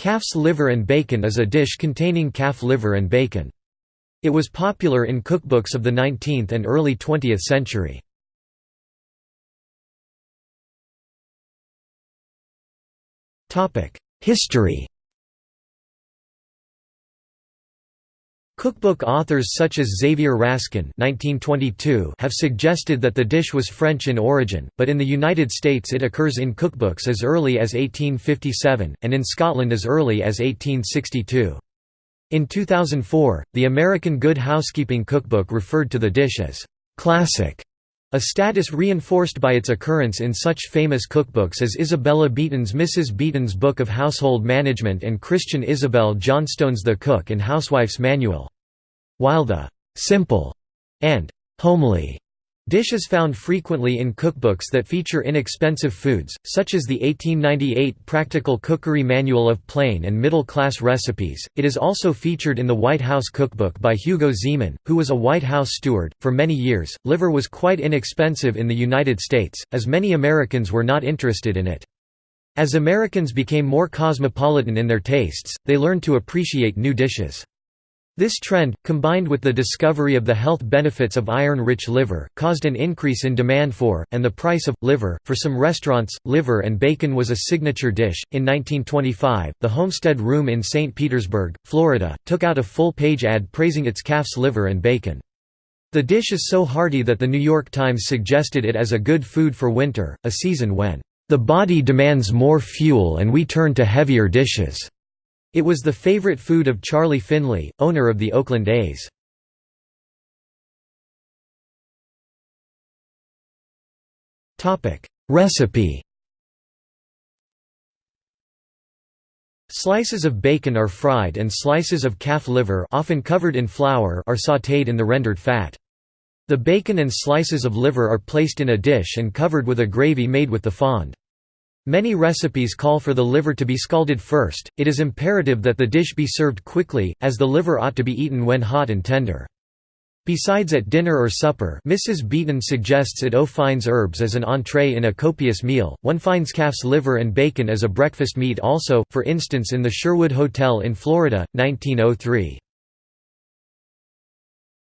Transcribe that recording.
Calf's liver and bacon is a dish containing calf liver and bacon. It was popular in cookbooks of the 19th and early 20th century. History Cookbook authors such as Xavier Raskin (1922) have suggested that the dish was French in origin, but in the United States it occurs in cookbooks as early as 1857 and in Scotland as early as 1862. In 2004, the American Good Housekeeping Cookbook referred to the dish as classic, a status reinforced by its occurrence in such famous cookbooks as Isabella Beeton's Mrs. Beeton's Book of Household Management and Christian Isobel Johnstone's The Cook and Housewife's Manual. While the «simple» and «homely» dish is found frequently in cookbooks that feature inexpensive foods, such as the 1898 Practical Cookery Manual of Plain and Middle-Class Recipes. It is also featured in the White House Cookbook by Hugo Ziemann, who was a White House steward. For many years, liver was quite inexpensive in the United States, as many Americans were not interested in it. As Americans became more cosmopolitan in their tastes, they learned to appreciate new dishes. This trend, combined with the discovery of the health benefits of iron-rich liver, caused an increase in demand for, and the price of, liver. For some restaurants, liver and bacon was a signature dish. In 1925, the Homestead Room in St. Petersburg, Florida, took out a full-page ad praising its calf's liver and bacon. The dish is so hearty that the New York Times suggested it as a good food for winter, a season when, "...the body demands more fuel and we turn to heavier dishes." It was the favorite food of Charlie Finley, owner of the Oakland A's. Recipe Slices of bacon are fried and slices of calf liver often covered in flour are sautéed in the rendered fat. The bacon and slices of liver are placed in a dish and covered with a gravy made with the fond. Many recipes call for the liver to be scalded first, it is imperative that the dish be served quickly, as the liver ought to be eaten when hot and tender. Besides at dinner or supper Mrs. Beeton suggests it aux fines herbes as an entree in a copious meal, one finds calf's liver and bacon as a breakfast meat also, for instance in the Sherwood Hotel in Florida, 1903.